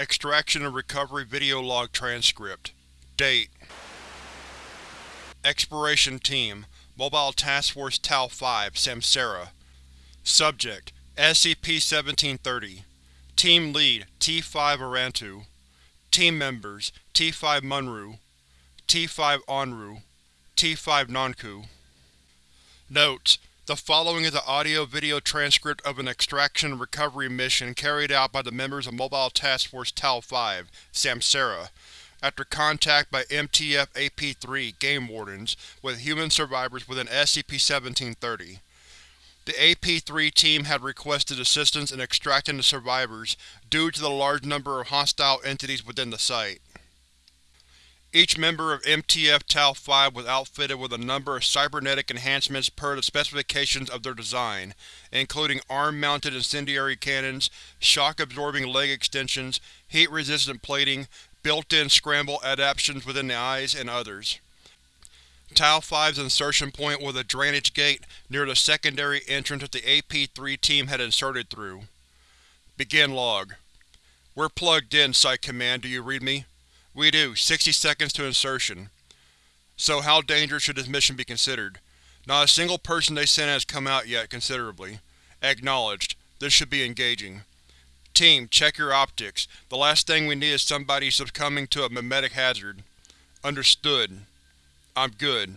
Extraction and Recovery Video Log Transcript. Date. Exploration Team. Mobile Task Force Tau-5 Samsara. Subject. SCP-1730 Team Lead T-5 Arantu Team Members T-5 Munru. T-5 Onru. T-5 Nanku Notes: The following is an audio-video transcript of an extraction and recovery mission carried out by the members of Mobile Task Force Tau-5 Samsara after contact by MTF-AP3 Game Wardens with human survivors within SCP-1730. The AP3 team had requested assistance in extracting the survivors due to the large number of hostile entities within the site. Each member of MTF Tau-5 was outfitted with a number of cybernetic enhancements per the specifications of their design, including arm-mounted incendiary cannons, shock-absorbing leg extensions, heat-resistant plating, built-in scramble adaptations within the eyes, and others. Tau-5's insertion point was a drainage gate near the secondary entrance that the AP-3 team had inserted through. Begin log. We're plugged in, Site Command, do you read me? We do. 60 seconds to insertion. So how dangerous should this mission be considered? Not a single person they sent has come out yet, considerably. Acknowledged. This should be engaging. Team, check your optics. The last thing we need is somebody succumbing to a memetic hazard. Understood. I'm good.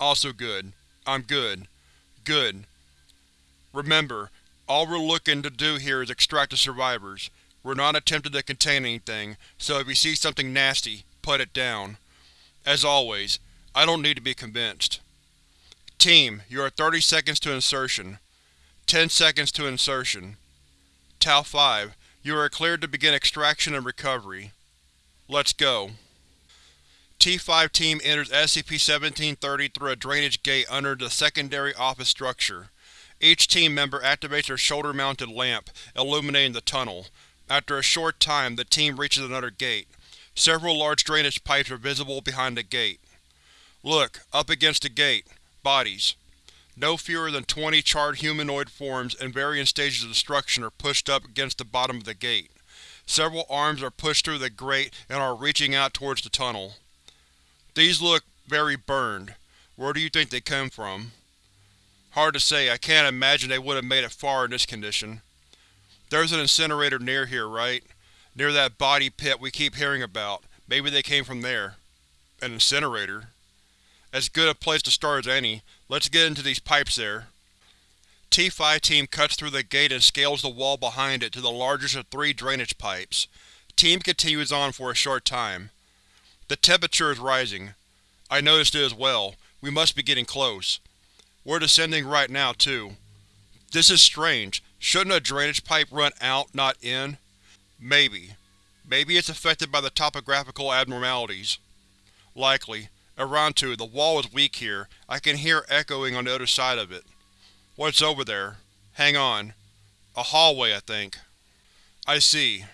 Also good. I'm good. Good. Remember, all we're looking to do here is extract the survivors. We're not attempting to contain anything, so if you see something nasty, put it down. As always, I don't need to be convinced. Team, you are 30 seconds to insertion. 10 seconds to insertion. Tau-5, you are cleared to begin extraction and recovery. Let's go. T-5 team enters SCP-1730 through a drainage gate under the secondary office structure. Each team member activates their shoulder-mounted lamp, illuminating the tunnel. After a short time, the team reaches another gate. Several large drainage pipes are visible behind the gate. Look, up against the gate. Bodies. No fewer than 20 charred humanoid forms in varying stages of destruction are pushed up against the bottom of the gate. Several arms are pushed through the grate and are reaching out towards the tunnel. These look very burned. Where do you think they come from? Hard to say, I can't imagine they would have made it far in this condition. There's an incinerator near here, right? Near that body pit we keep hearing about. Maybe they came from there. An incinerator? As good a place to start as any. Let's get into these pipes there. T-5 team cuts through the gate and scales the wall behind it to the largest of three drainage pipes. Team continues on for a short time. The temperature is rising. I noticed it as well. We must be getting close. We're descending right now, too. This is strange. Shouldn't a drainage pipe run out, not in? Maybe. Maybe it's affected by the topographical abnormalities. Likely. Arantu, the wall is weak here. I can hear echoing on the other side of it. What's over there? Hang on. A hallway, I think. I see.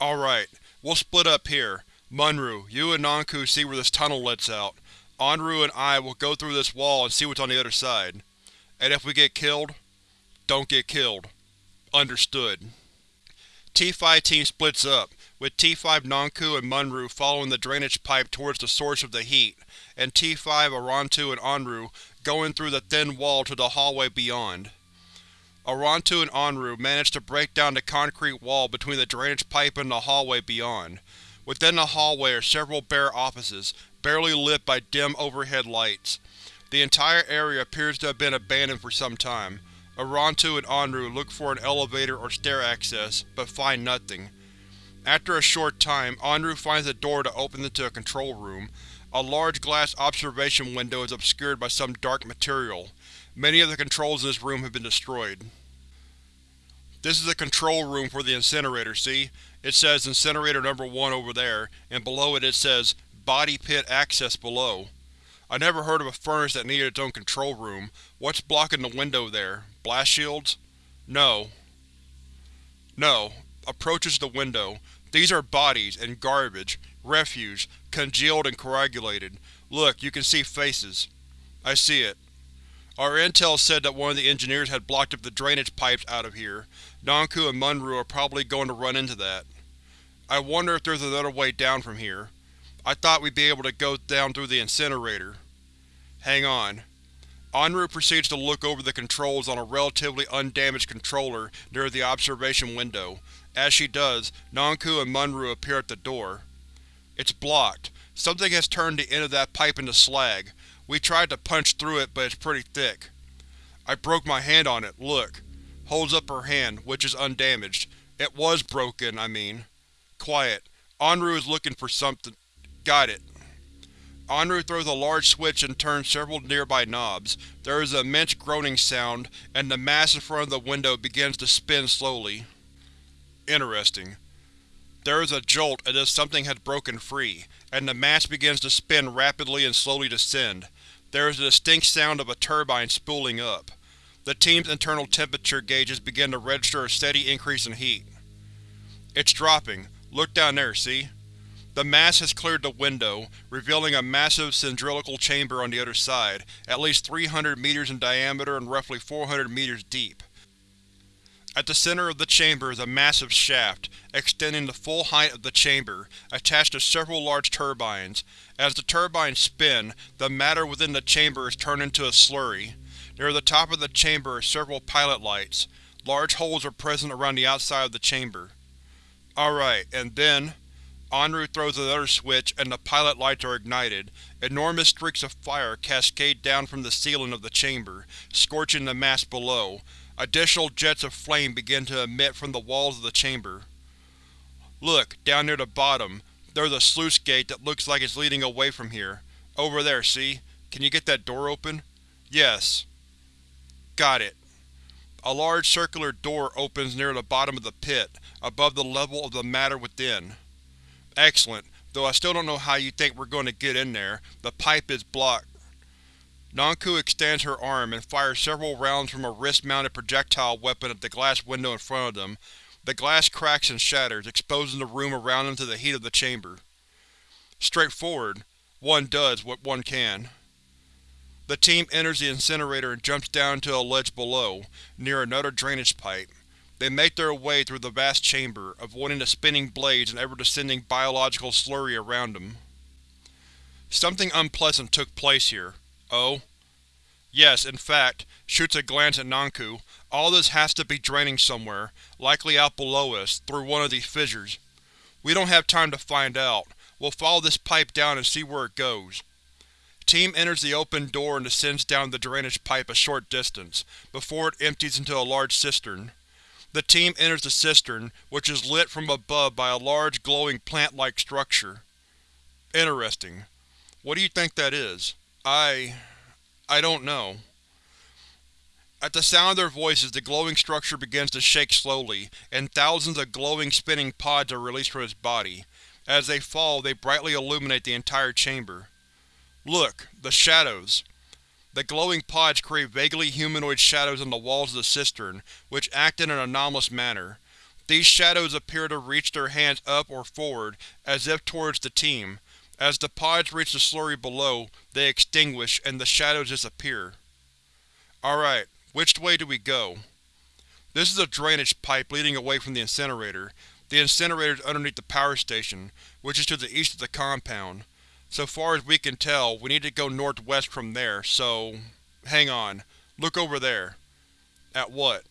Alright, we'll split up here. Munru, you and Nanku see where this tunnel lets out. Onru and I will go through this wall and see what's on the other side. And if we get killed, don't get killed. Understood. T-5 team splits up, with T-5 Nanku and Munru following the drainage pipe towards the source of the heat, and T-5 Arantu and Onru going through the thin wall to the hallway beyond. Arantu and Onru manage to break down the concrete wall between the drainage pipe and the hallway beyond. Within the hallway are several bare offices, barely lit by dim overhead lights. The entire area appears to have been abandoned for some time, Arantu and Onru look for an elevator or stair access, but find nothing. After a short time, Onru finds a door to open into a control room. A large glass observation window is obscured by some dark material. Many of the controls in this room have been destroyed. This is the control room for the incinerator, see? It says Incinerator Number 1 over there, and below it it says Body Pit Access below. I never heard of a furnace that needed its own control room. What's blocking the window there? Blast shields? No. No. Approaches the window. These are bodies, and garbage. Refuse. Congealed and coagulated. Look, you can see faces. I see it. Our intel said that one of the engineers had blocked up the drainage pipes out of here. Nanku and Munru are probably going to run into that. I wonder if there's another way down from here. I thought we'd be able to go down through the incinerator. Hang on. Anru proceeds to look over the controls on a relatively undamaged controller near the observation window. As she does, Nanku and Munru appear at the door. It's blocked. Something has turned the end of that pipe into slag. We tried to punch through it, but it's pretty thick. I broke my hand on it, look. Holds up her hand, which is undamaged. It was broken, I mean. Quiet. Anru is looking for something. Got it. Anru throws a large switch and turns several nearby knobs. There is an immense groaning sound, and the mass in front of the window begins to spin slowly. Interesting. There is a jolt as if something has broken free, and the mass begins to spin rapidly and slowly descend. There is a distinct sound of a turbine spooling up. The team's internal temperature gauges begin to register a steady increase in heat. It's dropping. Look down there, see? The mass has cleared the window, revealing a massive cylindrical chamber on the other side, at least 300 meters in diameter and roughly 400 meters deep. At the center of the chamber is a massive shaft, extending the full height of the chamber, attached to several large turbines. As the turbines spin, the matter within the chamber is turned into a slurry. Near the top of the chamber are several pilot lights. Large holes are present around the outside of the chamber. Alright, and then… Anru throws another switch and the pilot lights are ignited. Enormous streaks of fire cascade down from the ceiling of the chamber, scorching the mass below. Additional jets of flame begin to emit from the walls of the chamber. Look, down near the bottom, there's a sluice gate that looks like it's leading away from here. Over there, see? Can you get that door open? Yes. Got it. A large circular door opens near the bottom of the pit, above the level of the matter within. Excellent, though I still don't know how you think we're going to get in there. The pipe is blocked. Nanku extends her arm and fires several rounds from a wrist-mounted projectile weapon at the glass window in front of them. The glass cracks and shatters, exposing the room around them to the heat of the chamber. Straightforward. One does what one can. The team enters the incinerator and jumps down into a ledge below, near another drainage pipe. They make their way through the vast chamber, avoiding the spinning blades and ever-descending biological slurry around them. Something unpleasant took place here. Oh? Yes, in fact, shoots a glance at Nanku, All this has to be draining somewhere, likely out below us, through one of these fissures. We don't have time to find out. We'll follow this pipe down and see where it goes. Team enters the open door and descends down the drainage pipe a short distance, before it empties into a large cistern. The team enters the cistern, which is lit from above by a large glowing plant-like structure. Interesting. What do you think that is? I… I don't know. At the sound of their voices, the glowing structure begins to shake slowly, and thousands of glowing, spinning pods are released from its body. As they fall, they brightly illuminate the entire chamber. Look, the shadows! The glowing pods create vaguely humanoid shadows on the walls of the cistern, which act in an anomalous manner. These shadows appear to reach their hands up or forward, as if towards the team. As the pods reach the slurry below, they extinguish, and the shadows disappear. Alright, which way do we go? This is a drainage pipe leading away from the incinerator. The incinerator is underneath the power station, which is to the east of the compound. So far as we can tell, we need to go northwest from there, so… Hang on. Look over there. At what?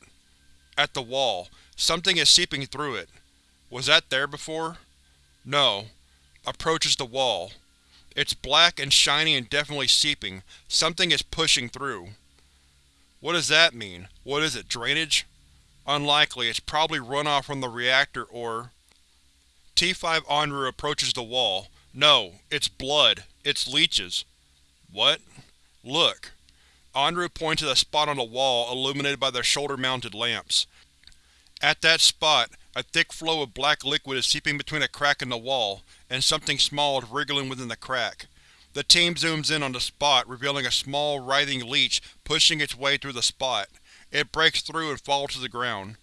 At the wall. Something is seeping through it. Was that there before? No. Approaches the wall. It's black and shiny and definitely seeping. Something is pushing through. What does that mean? What is it, drainage? Unlikely, it's probably runoff from the reactor or… T5 Anru approaches the wall. No, it's blood. It's leeches. What? Look. Anru points at a spot on the wall illuminated by their shoulder-mounted lamps. At that spot, a thick flow of black liquid is seeping between a crack in the wall, and something small is wriggling within the crack. The team zooms in on the spot, revealing a small, writhing leech pushing its way through the spot. It breaks through and falls to the ground.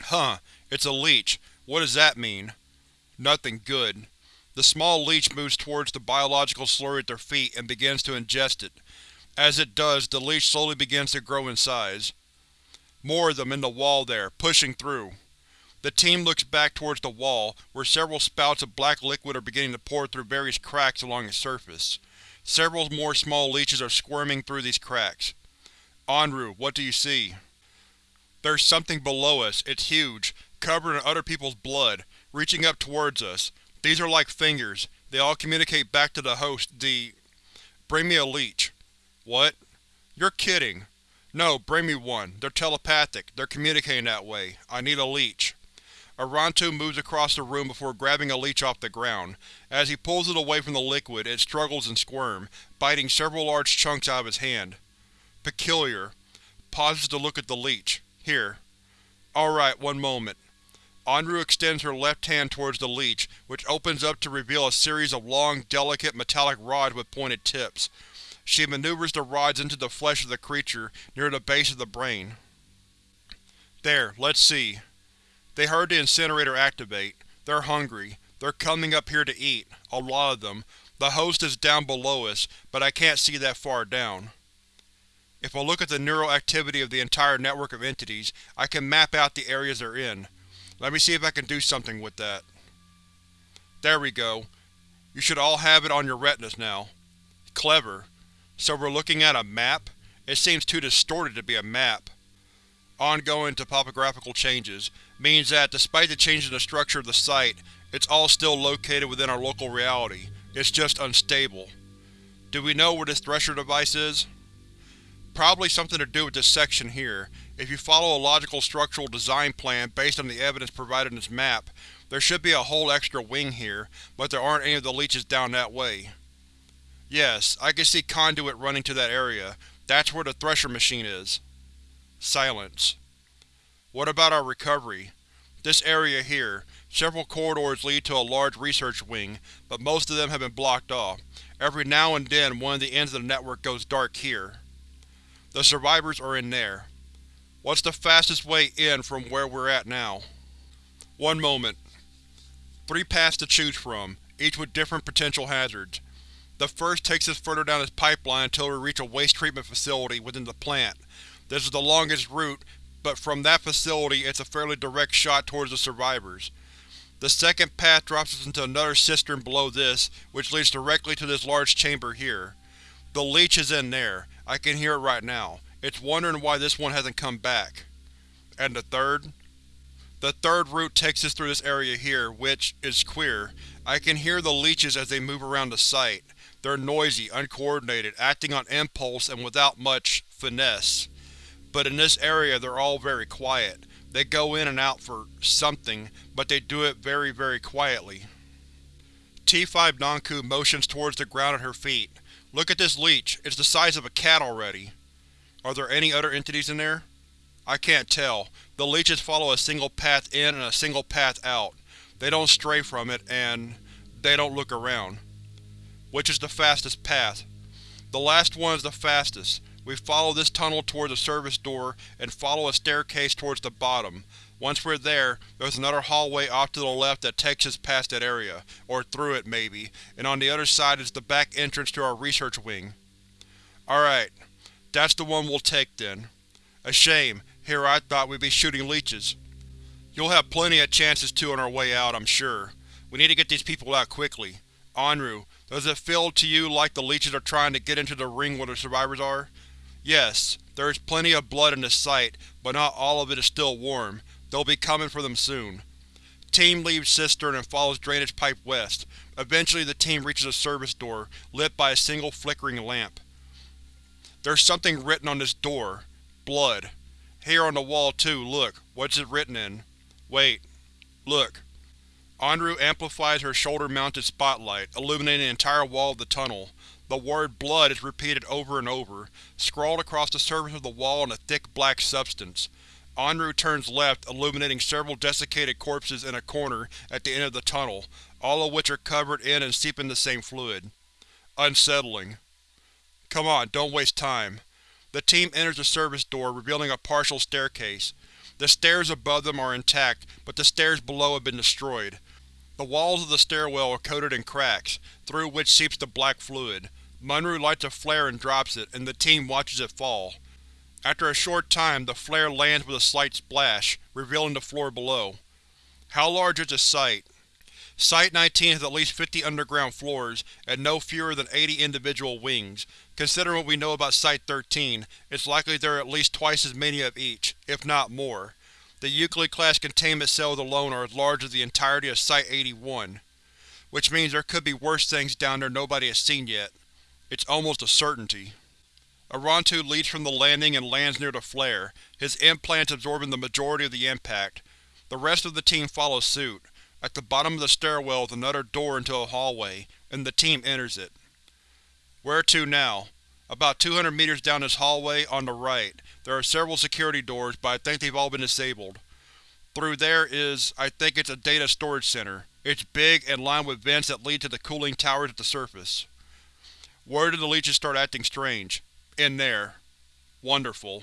Huh, it's a leech. What does that mean? Nothing good. The small leech moves towards the biological slurry at their feet and begins to ingest it. As it does, the leech slowly begins to grow in size. More of them in the wall there, pushing through. The team looks back towards the wall, where several spouts of black liquid are beginning to pour through various cracks along its surface. Several more small leeches are squirming through these cracks. Anru, what do you see? There's something below us. It's huge, covered in other people's blood, reaching up towards us. These are like fingers. They all communicate back to the host, the… Bring me a leech. What? You're kidding. No, bring me one. They're telepathic. They're communicating that way. I need a leech. Arantu moves across the room before grabbing a leech off the ground. As he pulls it away from the liquid, it struggles and squirms, biting several large chunks out of his hand. Peculiar. Pauses to look at the leech. Here. Alright, one moment. Anru extends her left hand towards the leech, which opens up to reveal a series of long, delicate, metallic rods with pointed tips. She maneuvers the rods into the flesh of the creature, near the base of the brain. There, let's see. They heard the incinerator activate. They're hungry. They're coming up here to eat. A lot of them. The host is down below us, but I can't see that far down. If I look at the neural activity of the entire network of entities, I can map out the areas they're in. Let me see if I can do something with that. There we go. You should all have it on your retinas now. Clever. So we're looking at a map? It seems too distorted to be a map. Ongoing topographical changes means that, despite the change in the structure of the site, it's all still located within our local reality. It's just unstable. Do we know where this thresher device is? Probably something to do with this section here. If you follow a logical structural design plan based on the evidence provided in this map, there should be a whole extra wing here, but there aren't any of the leeches down that way. Yes, I can see conduit running to that area. That's where the thresher machine is. Silence. What about our recovery? This area here. Several corridors lead to a large research wing, but most of them have been blocked off. Every now and then one of the ends of the network goes dark here. The survivors are in there. What's the fastest way in from where we're at now? One moment. Three paths to choose from, each with different potential hazards. The first takes us further down this pipeline until we reach a waste treatment facility within the plant. This is the longest route, but from that facility it's a fairly direct shot towards the survivors. The second path drops us into another cistern below this, which leads directly to this large chamber here. The leech is in there. I can hear it right now. It's wondering why this one hasn't come back. And the third? The third route takes us through this area here, which is queer. I can hear the leeches as they move around the site. They're noisy, uncoordinated, acting on impulse and without much finesse but in this area they're all very quiet. They go in and out for something, but they do it very, very quietly. T5 Nanku motions towards the ground at her feet. Look at this leech, it's the size of a cat already. Are there any other entities in there? I can't tell. The leeches follow a single path in and a single path out. They don't stray from it, and… they don't look around. Which is the fastest path? The last one is the fastest. We follow this tunnel towards the service door and follow a staircase towards the bottom. Once we're there, there's another hallway off to the left that takes us past that area, or through it maybe, and on the other side is the back entrance to our research wing. Alright, that's the one we'll take then. A shame, here I thought we'd be shooting leeches. You'll have plenty of chances to on our way out, I'm sure. We need to get these people out quickly. Anru, does it feel to you like the leeches are trying to get into the ring where the survivors are? Yes, there is plenty of blood in the site, but not all of it is still warm. They'll be coming for them soon. Team leaves Cistern and follows drainage pipe west. Eventually the team reaches a service door, lit by a single flickering lamp. There's something written on this door. Blood. Here on the wall too, look. What's it written in? Wait. Look. Anru amplifies her shoulder-mounted spotlight, illuminating the entire wall of the tunnel. The word blood is repeated over and over, scrawled across the surface of the wall in a thick black substance. Anru turns left, illuminating several desiccated corpses in a corner at the end of the tunnel, all of which are covered in and seeping the same fluid. Unsettling. Come on, don't waste time. The team enters the service door, revealing a partial staircase. The stairs above them are intact, but the stairs below have been destroyed. The walls of the stairwell are coated in cracks, through which seeps the black fluid. Munru lights a flare and drops it, and the team watches it fall. After a short time, the flare lands with a slight splash, revealing the floor below. How large is the site? Site-19 has at least 50 underground floors, and no fewer than 80 individual wings. Considering what we know about Site-13, it's likely there are at least twice as many of each, if not more. The Euclid-class containment cells alone are as large as the entirety of Site-81. Which means there could be worse things down there nobody has seen yet. It's almost a certainty. Arantu leads from the landing and lands near the flare, his implants absorbing the majority of the impact. The rest of the team follows suit. At the bottom of the stairwell is another door into a hallway, and the team enters it. Where to now? About 200 meters down this hallway, on the right, there are several security doors, but I think they've all been disabled. Through there is, I think it's a data storage center. It's big and lined with vents that lead to the cooling towers at the surface. Where did the leeches start acting strange? In there. Wonderful.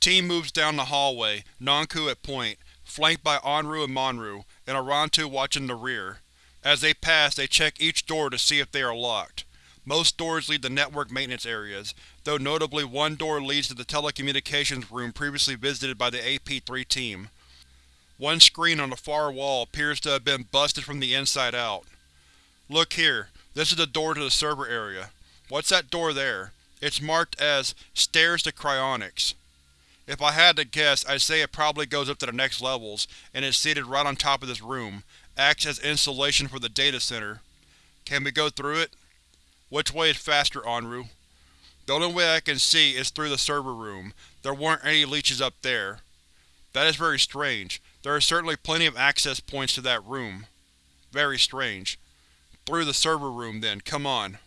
Team moves down the hallway, Nanku at point, flanked by Anru and Monru, and Arantu watching the rear. As they pass, they check each door to see if they are locked. Most doors lead to network maintenance areas, though notably one door leads to the telecommunications room previously visited by the AP-3 team. One screen on the far wall appears to have been busted from the inside out. Look here, this is the door to the server area. What's that door there? It's marked as Stairs to Cryonics. If I had to guess, I'd say it probably goes up to the next levels, and is seated right on top of this room, acts as insulation for the data center. Can we go through it? Which way is faster, Anru? The only way I can see is through the server room. There weren't any leeches up there. That is very strange. There are certainly plenty of access points to that room. Very strange. Through the server room, then. Come on.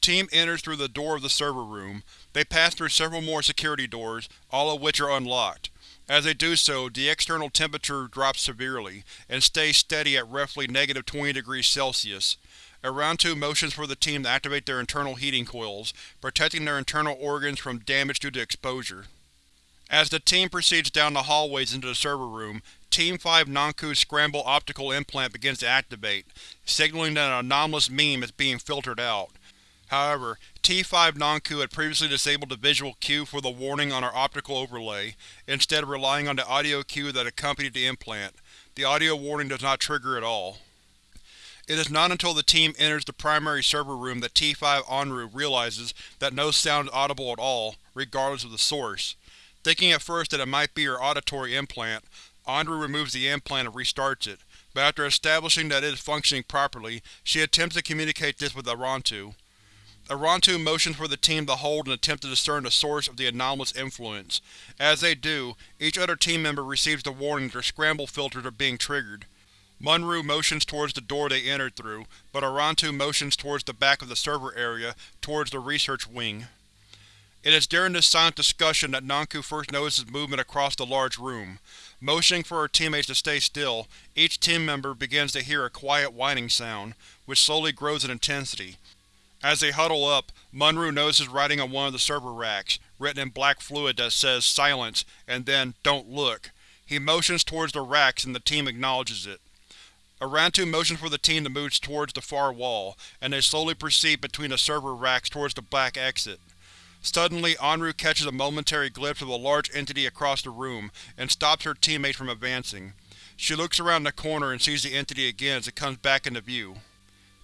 Team enters through the door of the server room. They pass through several more security doors, all of which are unlocked. As they do so, the external temperature drops severely, and stays steady at roughly negative 20 degrees Celsius. Arantu motions for the team to activate their internal heating coils, protecting their internal organs from damage due to exposure. As the team proceeds down the hallways into the server room, Team 5 Nanku's scramble optical implant begins to activate, signaling that an anomalous meme is being filtered out. However, T5 Nanku had previously disabled the visual cue for the warning on our optical overlay, instead of relying on the audio cue that accompanied the implant. The audio warning does not trigger at all. It is not until the team enters the primary server room that T5 Anru realizes that no sound is audible at all, regardless of the source. Thinking at first that it might be her auditory implant, Anru removes the implant and restarts it, but after establishing that it is functioning properly, she attempts to communicate this with Arantu. Arantu motions for the team to hold and attempt to discern the source of the anomalous influence. As they do, each other team member receives the warning that their scramble filters are being triggered. Monru motions towards the door they entered through, but Arantu motions towards the back of the server area, towards the research wing. It is during this silent discussion that Nanku first notices movement across the large room. Motioning for her teammates to stay still, each team member begins to hear a quiet whining sound, which slowly grows in intensity. As they huddle up, Monru notices writing on one of the server racks, written in black fluid that says Silence and then Don't Look. He motions towards the racks and the team acknowledges it. Arantu motions for the team to move towards the far wall, and they slowly proceed between the server racks towards the black exit. Suddenly, Anru catches a momentary glimpse of a large entity across the room, and stops her teammates from advancing. She looks around the corner and sees the entity again as it comes back into view.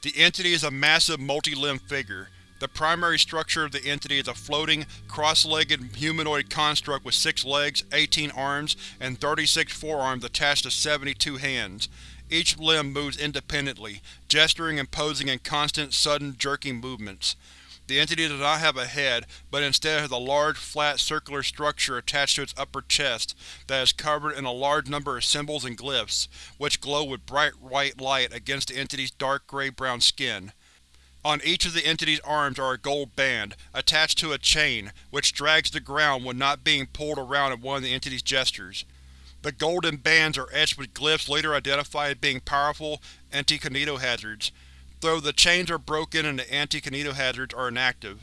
The entity is a massive, multi-limbed figure. The primary structure of the entity is a floating, cross-legged humanoid construct with 6 legs, 18 arms, and 36 forearms attached to 72 hands. Each limb moves independently, gesturing and posing in constant, sudden, jerking movements. The entity does not have a head, but instead has a large, flat, circular structure attached to its upper chest that is covered in a large number of symbols and glyphs, which glow with bright white light against the entity's dark gray-brown skin. On each of the entity's arms are a gold band, attached to a chain, which drags the ground when not being pulled around in one of the entity's gestures. The golden bands are etched with glyphs later identified as being powerful anti-kinetohazards, though the chains are broken and the anti-kinetohazards are inactive.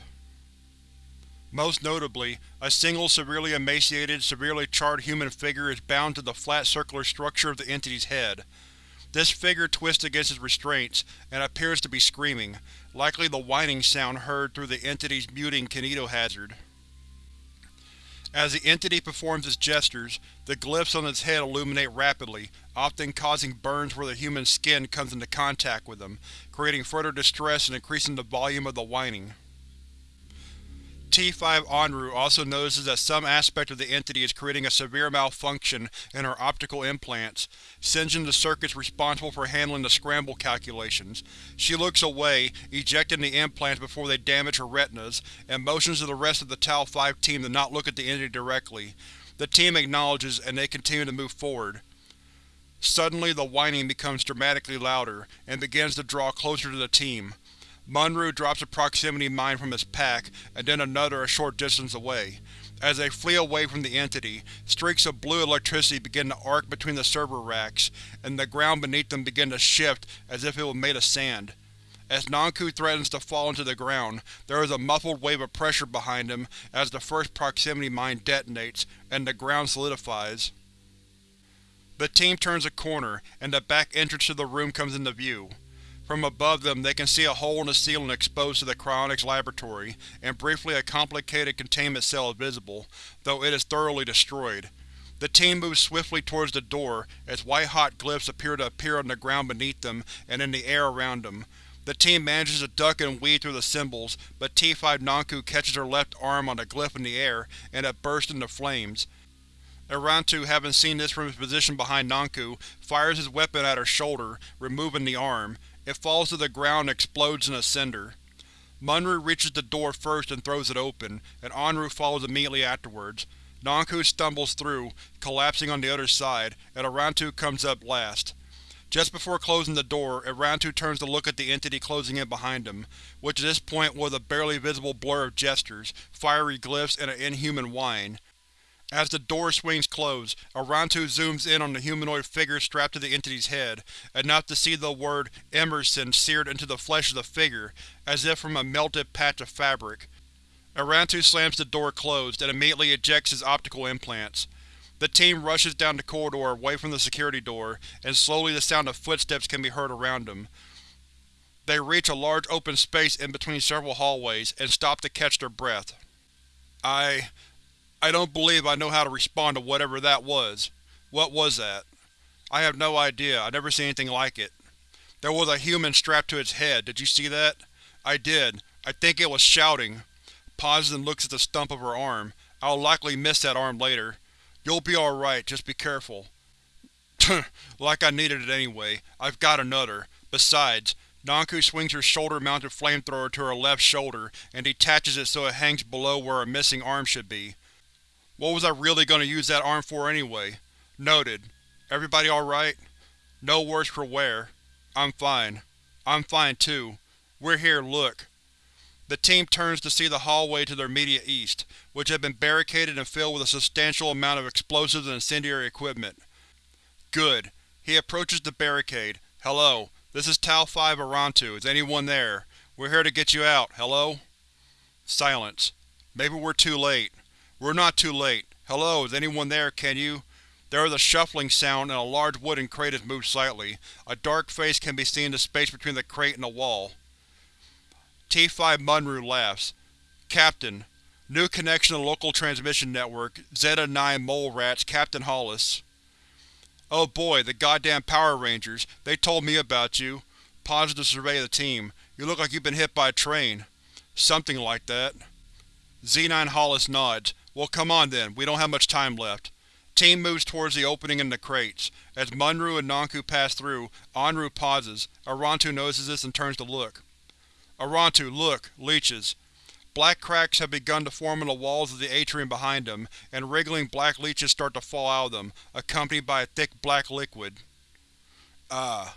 Most notably, a single severely emaciated, severely charred human figure is bound to the flat circular structure of the entity's head. This figure twists against its restraints, and appears to be screaming, likely the whining sound heard through the entity's muting kinetohazard. As the entity performs its gestures, the glyphs on its head illuminate rapidly, often causing burns where the human skin comes into contact with them, creating further distress and increasing the volume of the whining. T5 Onru also notices that some aspect of the entity is creating a severe malfunction in her optical implants, singeing the circuits responsible for handling the scramble calculations. She looks away, ejecting the implants before they damage her retinas, and motions to the rest of the Tau-5 team to not look at the entity directly. The team acknowledges, and they continue to move forward. Suddenly the whining becomes dramatically louder, and begins to draw closer to the team. Munru drops a proximity mine from his pack, and then another a short distance away. As they flee away from the entity, streaks of blue electricity begin to arc between the server racks, and the ground beneath them begin to shift as if it were made of sand. As Nanku threatens to fall into the ground, there is a muffled wave of pressure behind him as the first proximity mine detonates, and the ground solidifies. The team turns a corner, and the back entrance to the room comes into view. From above them they can see a hole in the ceiling exposed to the cryonics laboratory, and briefly a complicated containment cell is visible, though it is thoroughly destroyed. The team moves swiftly towards the door, as white-hot glyphs appear to appear on the ground beneath them and in the air around them. The team manages to duck and weave through the symbols, but T5 Nanku catches her left arm on a glyph in the air, and it bursts into flames. Arantu, having seen this from his position behind Nanku, fires his weapon at her shoulder, removing the arm. It falls to the ground and explodes in a cinder. Munru reaches the door first and throws it open, and Onru follows immediately afterwards. Nanku stumbles through, collapsing on the other side, and Arantu comes up last. Just before closing the door, Arantu turns to look at the entity closing in behind him, which at this point was a barely visible blur of gestures, fiery glyphs, and an inhuman whine. As the door swings closed, Arantu zooms in on the humanoid figure strapped to the entity's head, enough to see the word Emerson seared into the flesh of the figure, as if from a melted patch of fabric. Arantu slams the door closed and immediately ejects his optical implants. The team rushes down the corridor away from the security door, and slowly the sound of footsteps can be heard around them. They reach a large open space in between several hallways, and stop to catch their breath. I… I don't believe I know how to respond to whatever that was. What was that? I have no idea, I've never seen anything like it. There was a human strapped to its head, did you see that? I did. I think it was shouting. Pauses and looks at the stump of her arm. I'll likely miss that arm later. You'll be alright, just be careful. like I needed it anyway. I've got another. Besides, Nanku swings her shoulder-mounted flamethrower to her left shoulder and detaches it so it hangs below where her missing arm should be. What was I really going to use that arm for anyway? Noted. Everybody alright? No worse for wear. I'm fine. I'm fine too. We're here, look. The team turns to see the hallway to their immediate east, which had been barricaded and filled with a substantial amount of explosives and incendiary equipment. Good. He approaches the barricade. Hello. This is Tau-5 Arantu. Is anyone there? We're here to get you out. Hello? Silence. Maybe we're too late. We're not too late. Hello, is anyone there, can you? There is a shuffling sound and a large wooden crate has moved slightly. A dark face can be seen in the space between the crate and the wall. T5 Munru laughs. Captain. New connection to local transmission network. Zeta-9 Mole Rats, Captain Hollis. Oh boy, the goddamn Power Rangers. They told me about you. To survey the team. You look like you've been hit by a train. Something like that. Z9 Hollis nods. Well come on then, we don't have much time left. Team moves towards the opening in the crates. As Munru and Nanku pass through, Anru pauses. Arantu notices this and turns to look. Arantu, look! Leeches. Black cracks have begun to form in the walls of the atrium behind them, and wriggling black leeches start to fall out of them, accompanied by a thick black liquid. Ah.